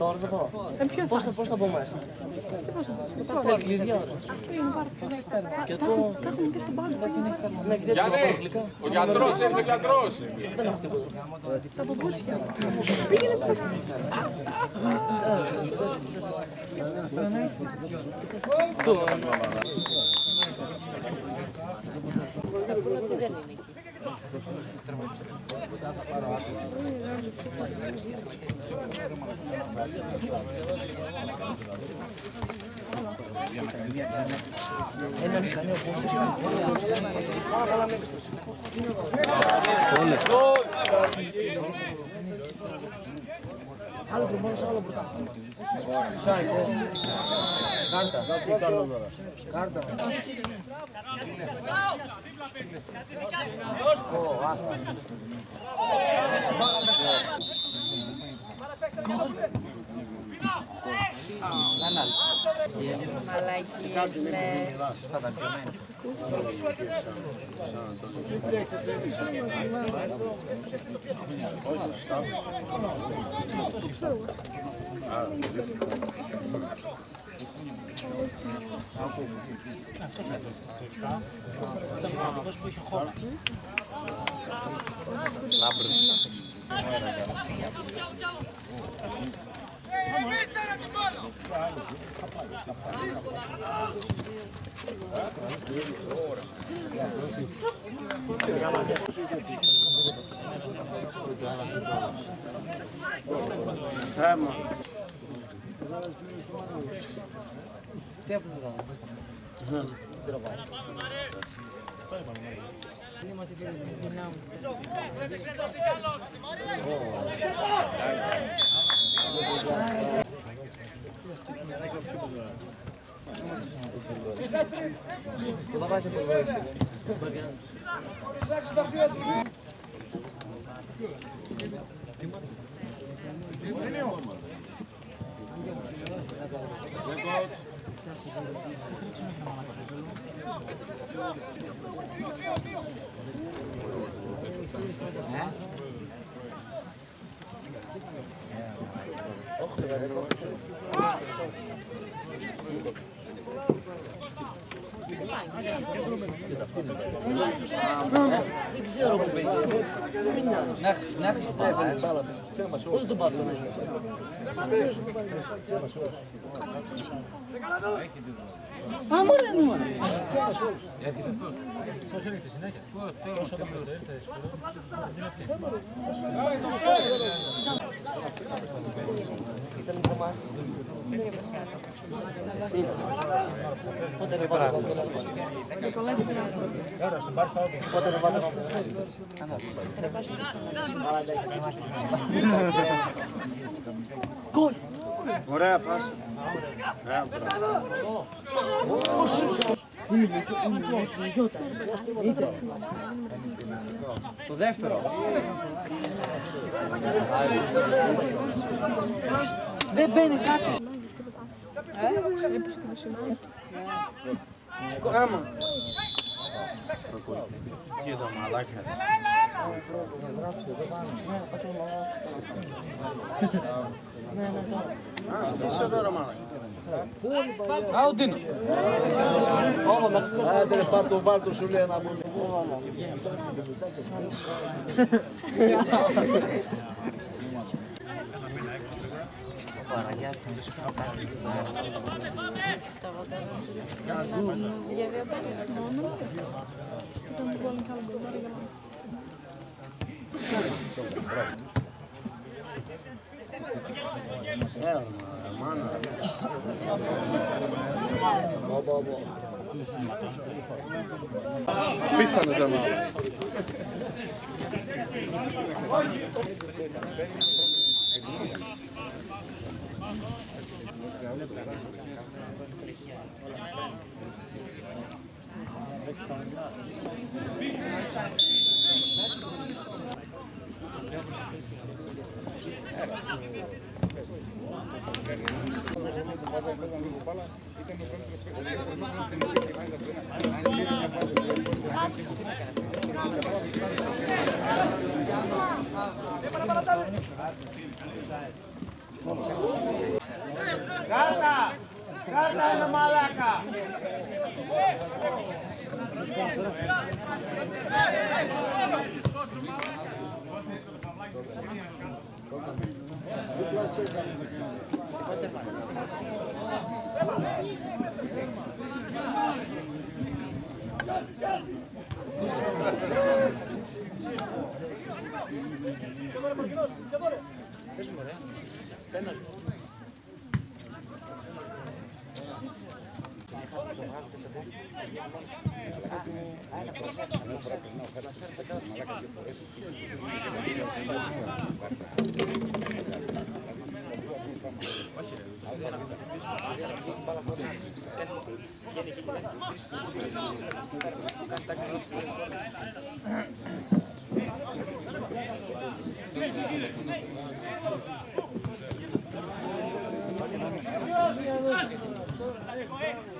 Τώρα θα πάω. Πώς θα, πώς θα μπω μέσα. Θέλει κλειδιά όμως. Και το... Τα έχουμε και στον πάγκο. Ναι, και δεν το πάω αγγλικά. Ο γιατρός ήρθε γιατρός. Δεν έχω τίποτα. Τα παπούτσια. Πήγαινε στο Ένα μηχανή ο Gol. Άλλο πριν πάνω, άλλο μπροστά. Σάι, ε. Κάρτα. Κάρτα. Ω, É, mano. Tempo de gravar. Gravar. Куда Вася подвоишься? Thank you. Δεν ξέρω που πήγε. Μην νιώθεις. Να έχεις το πάει μπάλα. Πώς τον πας τον Α, μωρέ μου. Ήταν το μάθημα. Πότε ρε πάτε από Πότε ρε πάτε από Γκολ! Ωραία πάσα. Ωραία, μπράβο. Το δεύτερο. Δεν μπαίνει κάποιος. Άμα. Κοίτα μαλάκα. Α, είσαι εδώ ρε μαλάκα. Α, ο Ντίνο. Άντε ρε πάρ' το βάλ' το σου λέει ένα عاودنا هذا البارتو بارتو شو اللي انا Bravo. Pisztani az ember. Thank you. Κάρτα! Κάρτα είναι μαλάκα! Gracias.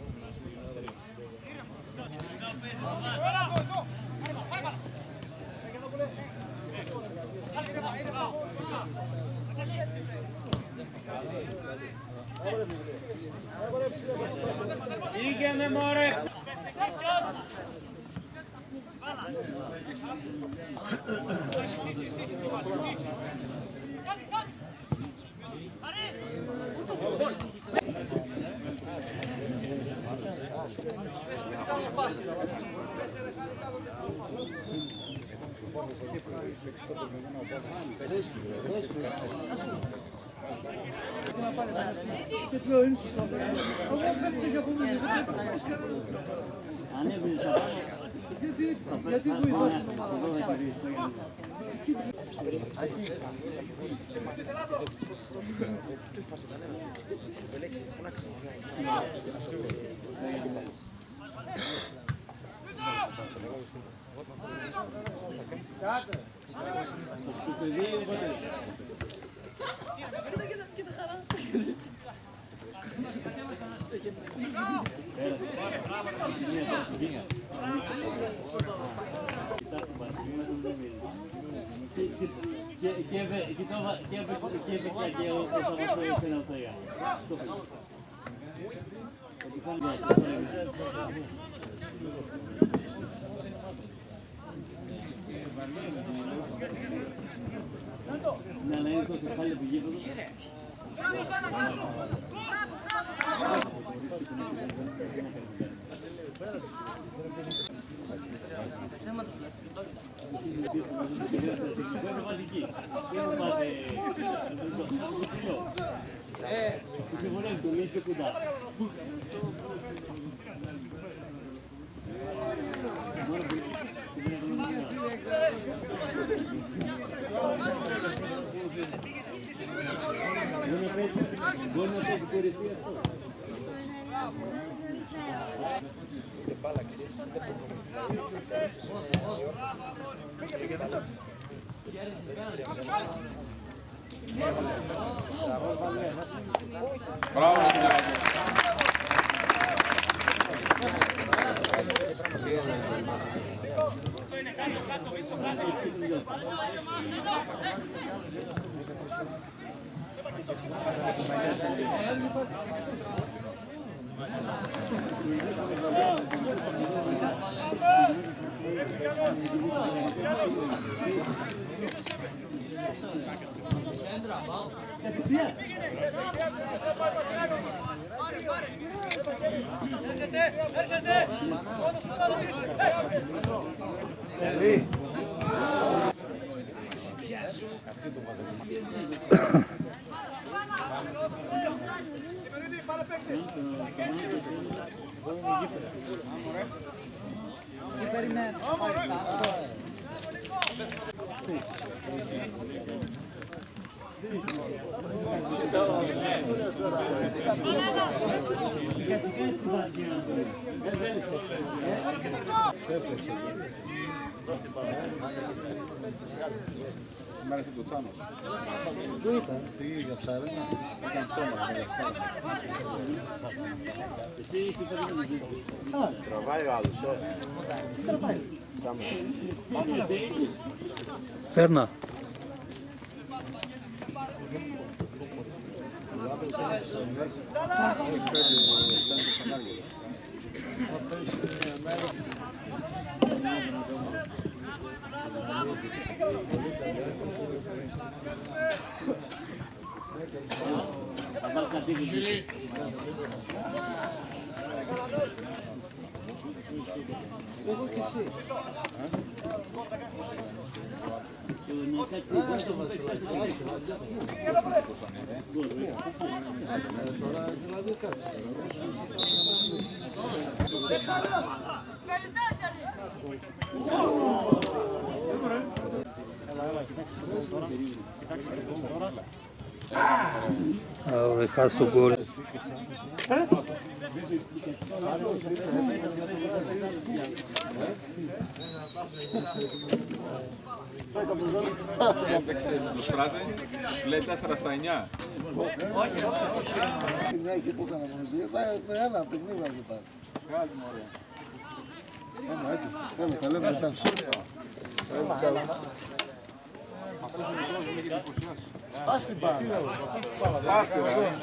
你给那毛的！Και του λέω είναι σωστό. Εγώ πέφτει για από μένα, δεν πρέπει να πάρει κανένα. Αν έβριζα γιατί, γιατί βοηθάς την ομάδα. Κάτω! Και έπαιξα και Να λέει το κεφάλι του γήπεδου. Μπράβο, Στάνα, μπράβο! Μπράβο! Ε, συμφωνέστε, μην και κοντά. Μπορεί να πέσει κορυφή αυτό. Ούτε μπάλα ξέρεις, ούτε προπονητικά, ούτε καλέσες στον Ιωάννιο. Ούτε μπάλα Μπράβο, Αυτό είναι κάτω, κάτω, πίσω, κάτω. Thank you. Lì. Keep it. Ε, ρε μάνα. Πίθανες ρε μάνα. Σήμερα είχε το Τσάνος. Πού ήταν, πήγε για ψάρεμα. Ήταν πτώμα για ψάρεμα. Τραβάει ο άλλος, όχι. Φέρνα. Julie. Ωραία, χάσει τον κόλ. Έπαιξε το Σπράτε, λέει 4 στα 9. Μια εκεί που έκανα μαζί, θα ένα παιχνίδι να το πάρει. Βγάλει μου ωραία. Έλα, έτσι. Έλα, τα λέμε σαν Αυτός ο μικρός με έχει εντυπωσιάσει. Pasti bana. Pasti bana.